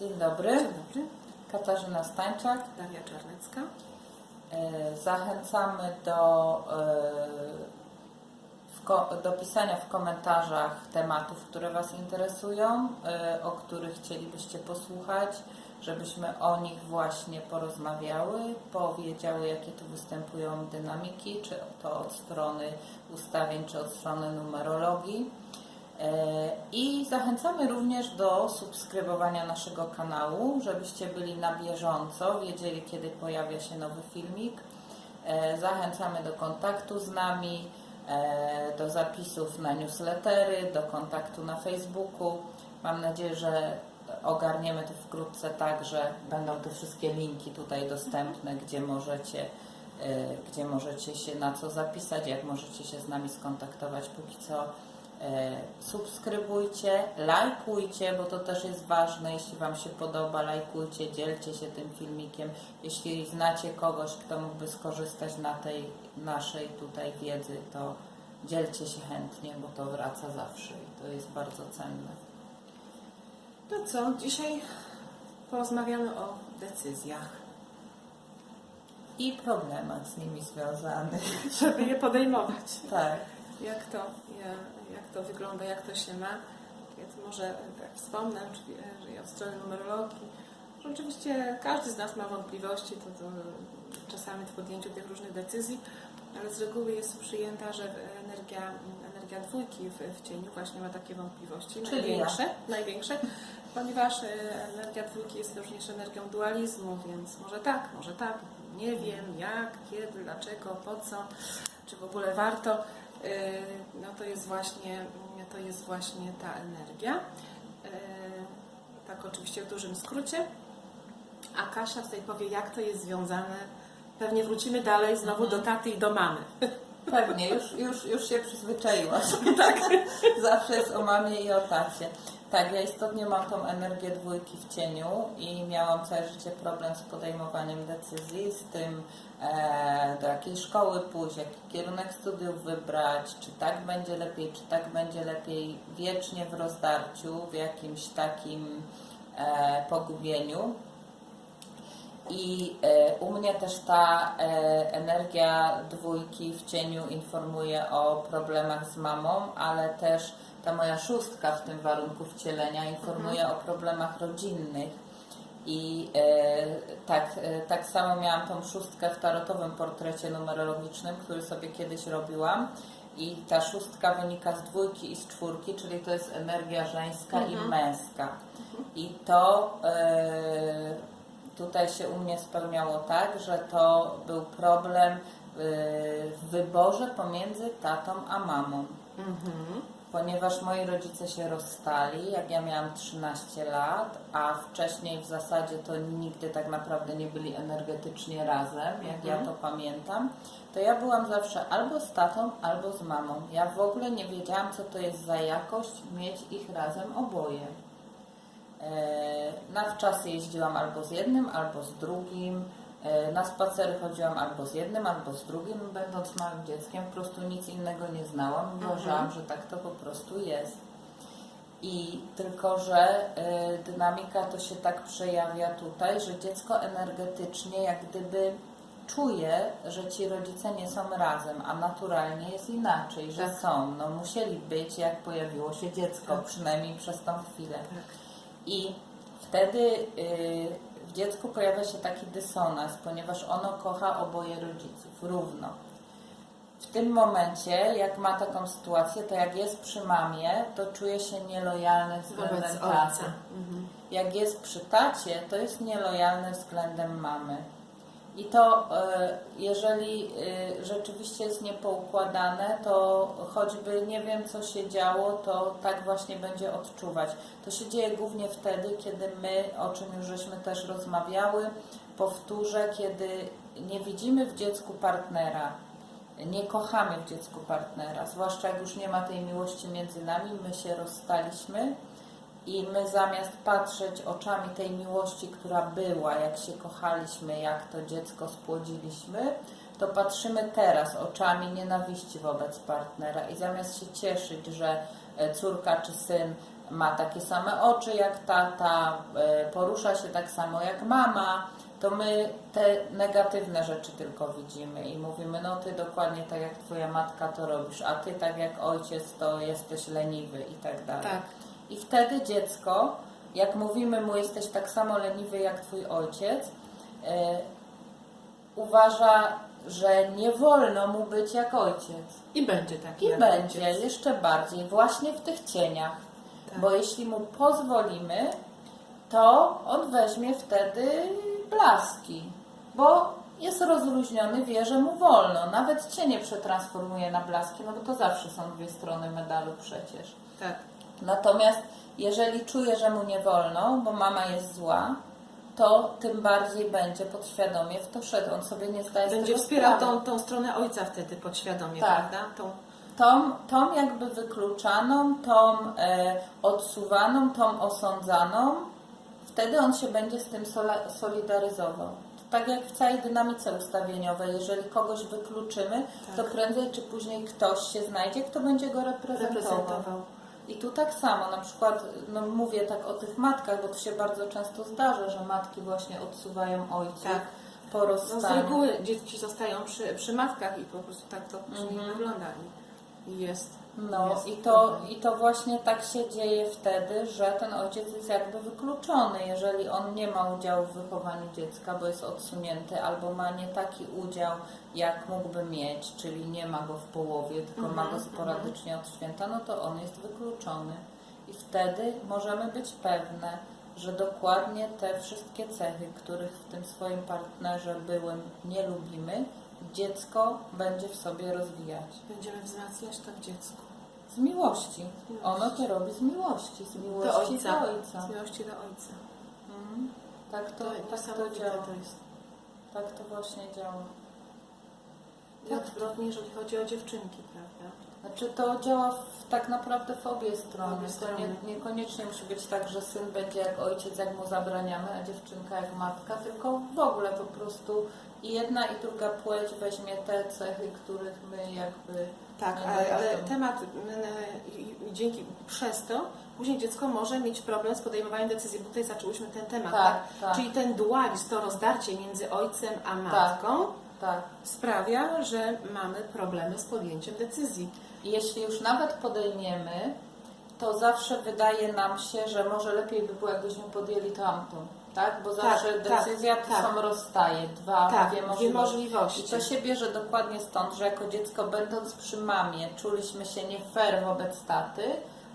Dzień dobry, Dzień dobry, Katarzyna Stańczak. Daria Czarnecka. E, Zachęcamy do, e, do pisania w komentarzach tematów, które Was interesują, e, o których chcielibyście posłuchać, żebyśmy o nich właśnie porozmawiały, powiedziały, jakie tu występują dynamiki, czy to od strony ustawień, czy od strony numerologii. E, I zachęcamy również do subskrybowania naszego kanału, żebyście byli na bieżąco, wiedzieli kiedy pojawia się nowy filmik. E, Zachęcamy do kontaktu z nami, e, do zapisów na newslettery, do kontaktu na Facebooku. Mam nadzieję, że ogarniemy to wkrótce tak, że będą te wszystkie linki tutaj dostępne, gdzie możecie, gdzie możecie się na co zapisać, jak możecie się z nami skontaktować. Póki co subskrybujcie, lajkujcie, bo to też jest ważne. Jeśli Wam się podoba, lajkujcie, dzielcie się tym filmikiem. Jeśli znacie kogoś, kto mógłby skorzystać na tej naszej tutaj wiedzy, to dzielcie się chętnie, bo to wraca zawsze i to jest bardzo cenne. To co, dzisiaj porozmawiamy o decyzjach, I problemach z nimi związanych. żeby je podejmować. Tak. Jak to, ja- jak to wygląda, jak to się ma. Więc może tak wspomnę, czyli, e, że ja od strony numerologii, oczywiście każdy z nas ma wątpliwości to, to czasami w podjęciu tych różnych decyzji, ale z reguły jest przyjęta, że energia, energia dwójki w, w cieniu właśnie ma takie wątpliwości, Czyli największe, największe, ponieważ e, energia dwójki jest również energią dualizmu, więc może tak, może tak, nie wiem jak, kiedy, dlaczego, po co, czy w ogóle warto, e, no to jest właśnie, to jest właśnie ta energia. E, Tak oczywiście w dużym skrócie. A Kasia tutaj powie, jak to jest związane. Pewnie wrócimy dalej znowu do taty i do mamy. Pewnie, już, już, już się przyzwyczaiłaś. tak. Zawsze jest o mamie i o tacie. Tak, ja istotnie mam tą energię dwójki w cieniu i miałam całe życie problem z podejmowaniem decyzji, z tym e, do jakiej szkoły pójść, jaki kierunek studiów wybrać, czy tak będzie lepiej, czy tak będzie lepiej, wiecznie w rozdarciu, w jakimś takim e, pogubieniu. I e, u mnie też ta e, energia dwójki w cieniu informuje o problemach z mamą, ale też ta moja szóstka w tym warunku wcielenia informuje o problemach rodzinnych. I e, tak, tak samo miałam tą szóstkę w tarotowym portrecie numerologicznym, który sobie kiedyś robiłam. I ta szóstka wynika z dwójki i z czwórki, czyli to jest energia żeńska i męska. I to tutaj się u mnie spełniało tak, że to był problem y, w wyborze pomiędzy tatą a mamą. Ponieważ moi rodzice się rozstali, jak ja miałam 13 lat, a wcześniej w zasadzie to nigdy tak naprawdę nie byli energetycznie razem, jak ja to pamiętam, to ja byłam zawsze albo z tatą, albo z mamą. Ja w ogóle nie wiedziałam, co to jest za jakość mieć ich razem oboje. E, Na wczasy jeździłam albo z jednym, albo z drugim. E, Na spacery chodziłam albo z jednym, albo z drugim. Będąc małym dzieckiem, po prostu nic innego nie znałam. Uważałam, że tak to po prostu jest. I tylko, że e, dynamika to się tak przejawia tutaj, że dziecko energetycznie jak gdyby czuje, że ci rodzice nie są razem, a naturalnie jest inaczej, że Tak. są. No musieli być, jak pojawiło się dziecko, Tak. przynajmniej przez tą chwilę. Tak. I wtedy y, w dziecku pojawia się taki dysonans, ponieważ ono kocha oboje rodziców równo. W tym momencie, jak ma taką sytuację, to jak jest przy mamie, to czuje się nielojalny względem Wobec taty. Mhm. Jak jest przy tacie, to jest nielojalny względem mamy. I to, e, jeżeli e, rzeczywiście jest niepoukładane, to choćby nie wiem, co się działo, to tak właśnie będzie odczuwać. To się dzieje głównie wtedy, kiedy my, o czym już żeśmy też rozmawiały, powtórzę, kiedy nie widzimy w dziecku partnera, nie kochamy w dziecku partnera, zwłaszcza jak już nie ma tej miłości między nami, my się rozstaliśmy i my zamiast patrzeć oczami tej miłości, która była, jak się kochaliśmy, jak to dziecko spłodziliśmy, to patrzymy teraz oczami nienawiści wobec partnera i zamiast się cieszyć, że e, córka czy syn ma takie same oczy jak tata, e, porusza się tak samo jak mama, to my te negatywne rzeczy tylko widzimy i mówimy, no ty dokładnie tak jak twoja matka to robisz, a ty tak jak ojciec to jesteś leniwy i tak dalej. Tak. I wtedy dziecko, jak mówimy mu, jesteś tak samo leniwy jak twój ojciec, e, uważa, że nie wolno mu być jak ojciec. I będzie taki. I będzie ojciec. jeszcze bardziej właśnie w tych cieniach. Tak. Bo jeśli mu pozwolimy, to on weźmie wtedy blaski. Bo jest rozluźniony, wie, że mu wolno. Nawet cienie przetransformuje na blaski, no bo to zawsze są dwie strony medalu przecież. Tak. Natomiast jeżeli czuje, że mu nie wolno, bo mama jest zła, to tym bardziej będzie podświadomie w to szedł. On sobie nie zdaje Będzie wspierał tą, tą stronę ojca wtedy podświadomie, Tak. prawda? Tą, jakby wykluczaną, tą e, odsuwaną, tą osądzaną, wtedy on się będzie z tym solidaryzował. To tak jak w całej dynamice ustawieniowej, jeżeli kogoś wykluczymy, to Tak. prędzej czy później ktoś się znajdzie, kto będzie go reprezentował. reprezentował. I tu tak samo, na przykład, no mówię tak o tych matkach, bo to się bardzo często zdarza, że matki właśnie odsuwają ojców Tak. po No z rozstaniu. reguły dzieci zostają przy, przy matkach i po prostu tak to później Mhm. wygląda. Jest. No jest i to, i to właśnie tak się dzieje wtedy, że ten ojciec jest jakby wykluczony, jeżeli on nie ma udziału w wychowaniu dziecka, bo jest odsunięty, albo ma nie taki udział, jak mógłby mieć, czyli nie ma go w połowie, tylko ma Mhm, go sporadycznie od święta, no to on jest wykluczony. I wtedy możemy być pewne, że dokładnie te wszystkie cechy, których w tym swoim partnerze byłym nie lubimy, dziecko będzie w sobie rozwijać. Będziemy wzmacniać to w dziecku. Z miłości. miłości. Ono to robi z miłości, z Do miłości ojca. do ojca. Z miłości do ojca. Mhm. Tak to, To, tak to działa. to jest. Tak to właśnie działa. I odwrotnie, jeżeli chodzi o dziewczynki, prawda? Znaczy to działa w, tak naprawdę w obie strony. obie To strony. nie, niekoniecznie musi być tak, że syn będzie jak ojciec, jak mu zabraniamy, a dziewczynka jak matka, tylko w ogóle po prostu i jedna i druga płeć weźmie te cechy, których my jakby Tak, ale, ale temat m, i- i dzięki przez to później dziecko może mieć problem z podejmowaniem decyzji, bo tutaj zaczęłyśmy ten temat, Tak, tak? tak. Czyli ten dualizm, to rozdarcie między ojcem a matką tak. Sprawia, że mamy problemy z podjęciem decyzji. Jeśli już nawet podejmiemy, to zawsze wydaje nam się, że może lepiej by było, jakbyśmy podjęli tamtą. Tak? Bo zawsze tak, decyzja to tak. są rozstaje, dwa, Tak, dwie dwie możliwości. możliwości. I to się bierze dokładnie stąd, że jako dziecko będąc przy mamie czuliśmy się nie fair wobec taty,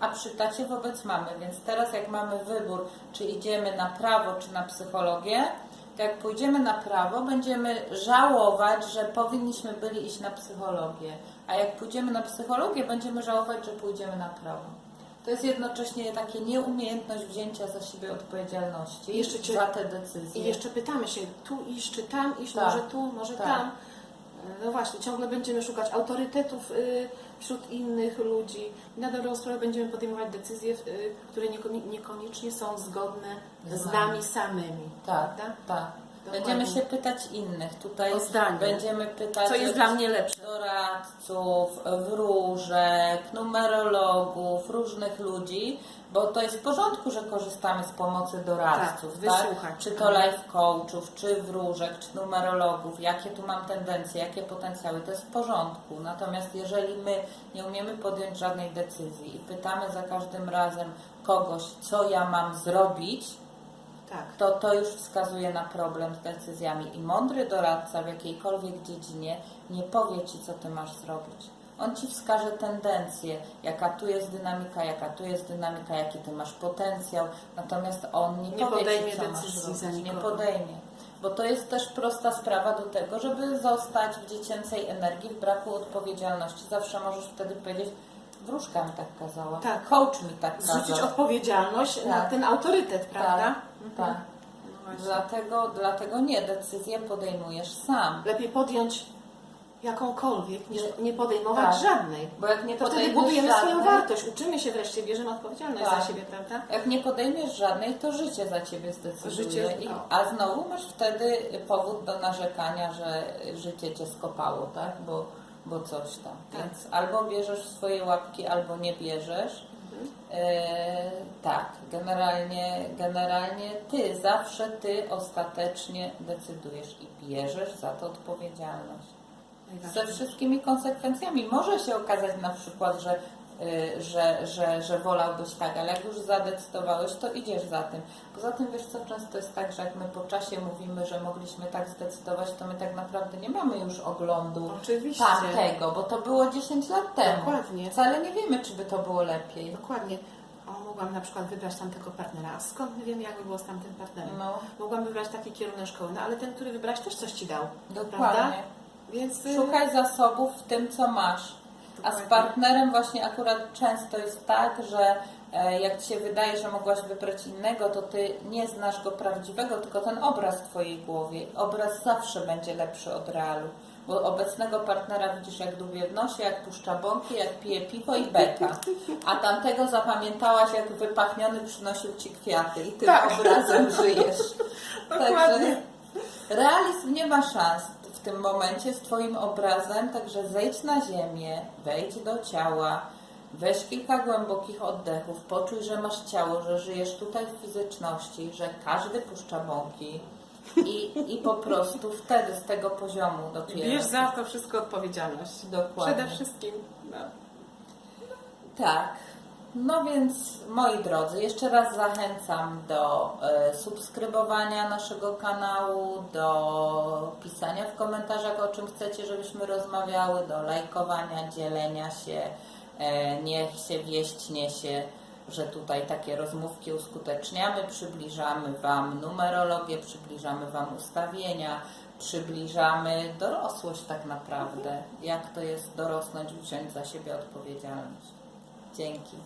a przy tacie wobec mamy. Więc teraz jak mamy wybór, czy idziemy na prawo, czy na psychologię, to jak pójdziemy na prawo, będziemy żałować, że powinniśmy byli iść na psychologię. A jak pójdziemy na psychologię, będziemy żałować, że pójdziemy na prawo. To jest jednocześnie takie nieumiejętność wzięcia za siebie odpowiedzialności cię- za te decyzje. I jeszcze pytamy się, tu iść, czy tam iść, Tak, może tu, może tak. tam. No właśnie, ciągle będziemy szukać autorytetów y, wśród innych ludzi. I na dobrą sprawę będziemy podejmować decyzje, y, które niekoni- niekoniecznie są zgodne z nami. samymi. Tak, Prawda? tak. Dokładnie. Będziemy się pytać innych. Tutaj O zdanie. będziemy pytać Co jest dla mnie lepsze? doradców, wróżek, numerologów, różnych ludzi, bo to jest w porządku, że korzystamy z pomocy doradców, Tak, tak? Czy to life coachów, czy wróżek, czy numerologów, jakie tu mam tendencje, jakie potencjały, to jest w porządku. Natomiast jeżeli my nie umiemy podjąć żadnej decyzji i pytamy za każdym razem kogoś, co ja mam zrobić, Tak. to to już wskazuje na problem z decyzjami. I mądry doradca w jakiejkolwiek dziedzinie nie powie ci, co ty masz zrobić. On ci wskaże tendencję, jaka tu jest dynamika, jaka tu jest dynamika, jaki ty masz potencjał, natomiast on nie, Nie podejmie ci, co masz decyzji zrobić. za Nie podejmie. Bo to jest też prosta sprawa do tego, żeby zostać w dziecięcej energii, w braku odpowiedzialności. Zawsze możesz wtedy powiedzieć, wróżka mi tak kazała, Tak. coach mi tak kazał. Zrzucić odpowiedzialność na Tak. ten autorytet, prawda? Tak, tak. No. Dlatego, dlatego nie, decyzję podejmujesz sam. Lepiej podjąć jakąkolwiek, niż nie podejmować Tak. żadnej. Bo jak nie To wtedy budujemy swoją żadnej, wartość, uczymy się wreszcie, bierzemy odpowiedzialność Tak. za siebie, prawda? jak nie podejmiesz żadnej, to życie za ciebie zdecyduje. Życie- I, no. a znowu masz wtedy powód do narzekania, że życie cię skopało, tak? Bo, bo coś tam. Tak. Więc albo bierzesz swoje łapki, albo nie bierzesz. E, tak, generalnie, generalnie ty, zawsze ty ostatecznie decydujesz i bierzesz za to odpowiedzialność. Ze wszystkimi konsekwencjami. Może się okazać na przykład, że, y, że, że, że wolałbyś tak, ale jak już zadecydowałeś, to idziesz za tym. Poza tym, wiesz co, często jest tak, że jak my po czasie mówimy, że mogliśmy tak zdecydować, to my tak naprawdę nie mamy już oglądu Oczywiście. tamtego, bo to było 10 lat temu. Dokładnie. Wcale nie wiemy, czy by to było lepiej. Dokładnie. O, mogłam na przykład wybrać tamtego partnera. A skąd my wiemy, jak by było z tamtym partnerem? No, Mogłam wybrać taki kierunek szkoły, no ale ten, który wybrać, też coś ci dał. Prawda? Więc y, Szukaj zasobów w tym, co masz. A z partnerem właśnie akurat często jest tak, że e, jak Ci się wydaje, że mogłaś wybrać innego, to Ty nie znasz go prawdziwego, tylko ten obraz w Twojej głowie. Obraz zawsze będzie lepszy od realu. Bo obecnego partnera widzisz jak dubie w nosie, jak puszcza bąki, jak pije piwo i beka. A tamtego zapamiętałaś, jak wypachniony przynosił Ci kwiaty i tym Tak. obrazem żyjesz. Dokładnie. realizm nie ma szans tym momencie z Twoim obrazem, także zejdź na ziemię, wejdź do ciała, weź kilka głębokich oddechów, poczuj, że masz ciało, że żyjesz tutaj w fizyczności, że każdy puszcza bąki i, i po prostu wtedy z tego poziomu dopiero. bierz za to wszystko odpowiedzialność. Dokładnie. Przede wszystkim. No. Tak. No więc moi drodzy, jeszcze raz zachęcam do e, subskrybowania naszego kanału, do pisania w komentarzach o czym chcecie, żebyśmy rozmawiały, do lajkowania, dzielenia się. E, niech się wieść niesie, że tutaj takie rozmówki uskuteczniamy, przybliżamy Wam numerologię, przybliżamy Wam ustawienia, przybliżamy dorosłość tak naprawdę. Jak to jest dorosnąć, wziąć za siebie odpowiedzialność. Dzięki.